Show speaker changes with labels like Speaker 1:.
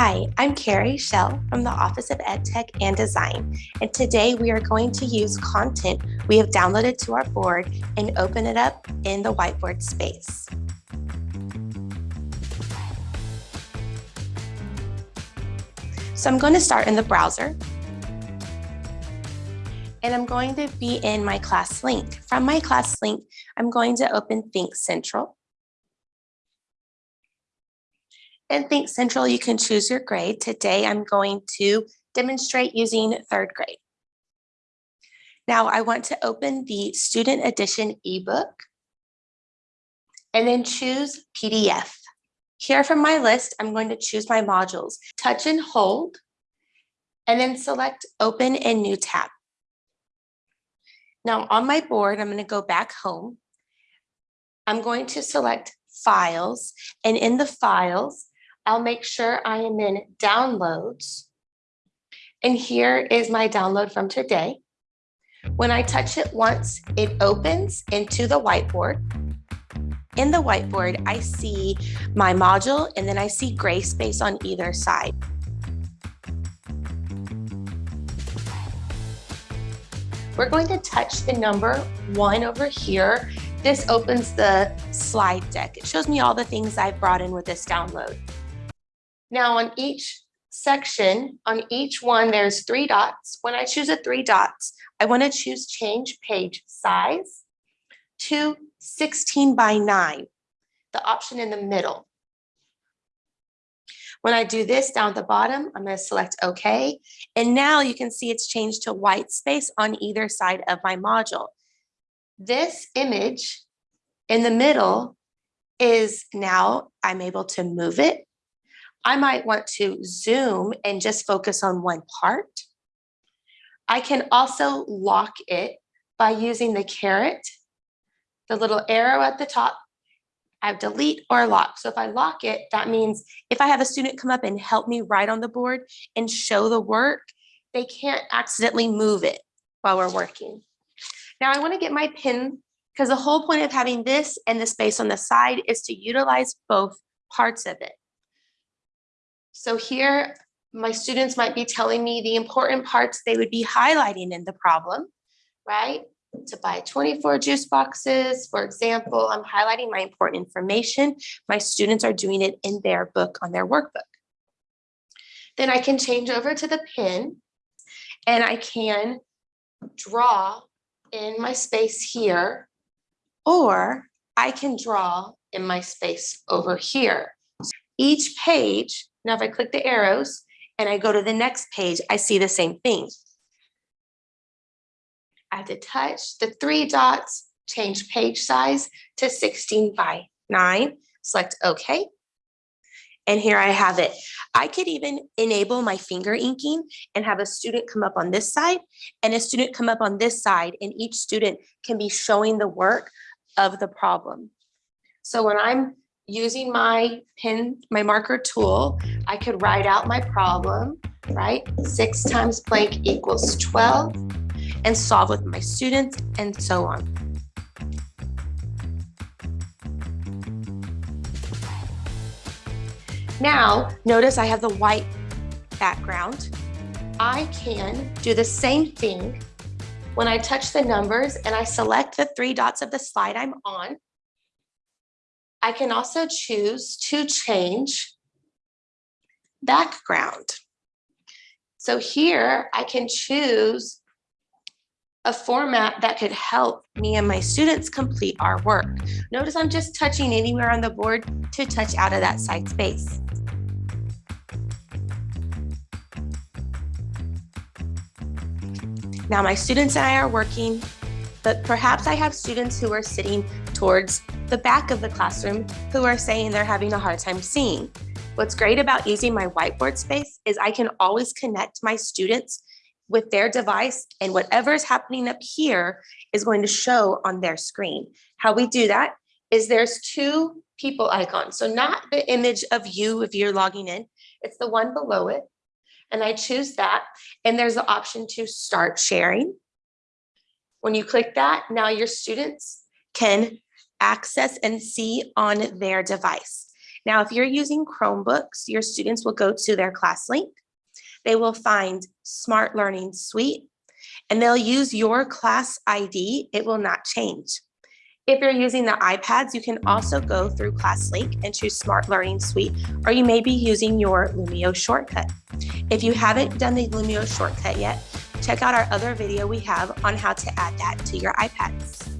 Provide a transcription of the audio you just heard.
Speaker 1: Hi, I'm Carrie Shell from the Office of EdTech and Design, and today we are going to use content we have downloaded to our board and open it up in the whiteboard space. So I'm going to start in the browser, and I'm going to be in my ClassLink. From my ClassLink, I'm going to open ThinkCentral. In ThinkCentral, you can choose your grade. Today, I'm going to demonstrate using third grade. Now, I want to open the Student Edition ebook and then choose PDF. Here from my list, I'm going to choose my modules, touch and hold, and then select Open in New tab. Now on my board, I'm going to go back home. I'm going to select Files, and in the Files, I'll make sure I am in downloads. And here is my download from today. When I touch it once, it opens into the whiteboard. In the whiteboard, I see my module and then I see gray space on either side. We're going to touch the number one over here. This opens the slide deck. It shows me all the things I've brought in with this download. Now on each section, on each one, there's three dots. When I choose a three dots, I want to choose change page size to 16 by 9, the option in the middle. When I do this down at the bottom, I'm going to select OK. And now you can see it's changed to white space on either side of my module. This image in the middle is now I'm able to move it I might want to zoom and just focus on one part. I can also lock it by using the caret, the little arrow at the top. I have delete or lock. So if I lock it, that means if I have a student come up and help me write on the board and show the work, they can't accidentally move it while we're working. Now I want to get my pin because the whole point of having this and the space on the side is to utilize both parts of it. So here, my students might be telling me the important parts they would be highlighting in the problem, right? To buy 24 juice boxes, for example, I'm highlighting my important information. My students are doing it in their book on their workbook. Then I can change over to the pin and I can draw in my space here, or I can draw in my space over here. Each page now, if I click the arrows and I go to the next page, I see the same thing. I have to touch the three dots, change page size to 16 by 9, select OK. And here I have it. I could even enable my finger inking and have a student come up on this side and a student come up on this side and each student can be showing the work of the problem. So when I'm using my pen, my marker tool, I could write out my problem, right? Six times blank equals 12 and solve with my students and so on. Now, notice I have the white background. I can do the same thing when I touch the numbers and I select the three dots of the slide I'm on I can also choose to change background. So here I can choose a format that could help me and my students complete our work. Notice I'm just touching anywhere on the board to touch out of that side space. Now my students and I are working, but perhaps I have students who are sitting towards the back of the classroom who are saying they're having a hard time seeing. What's great about using my whiteboard space is I can always connect my students with their device and whatever is happening up here is going to show on their screen. How we do that is there's two people icons. So not the image of you if you're logging in, it's the one below it. And I choose that and there's the option to start sharing. When you click that, now your students can access and see on their device. Now, if you're using Chromebooks, your students will go to their ClassLink. They will find Smart Learning Suite and they'll use your class ID. It will not change. If you're using the iPads, you can also go through ClassLink and choose Smart Learning Suite, or you may be using your Lumio shortcut. If you haven't done the Lumio shortcut yet, check out our other video we have on how to add that to your iPads.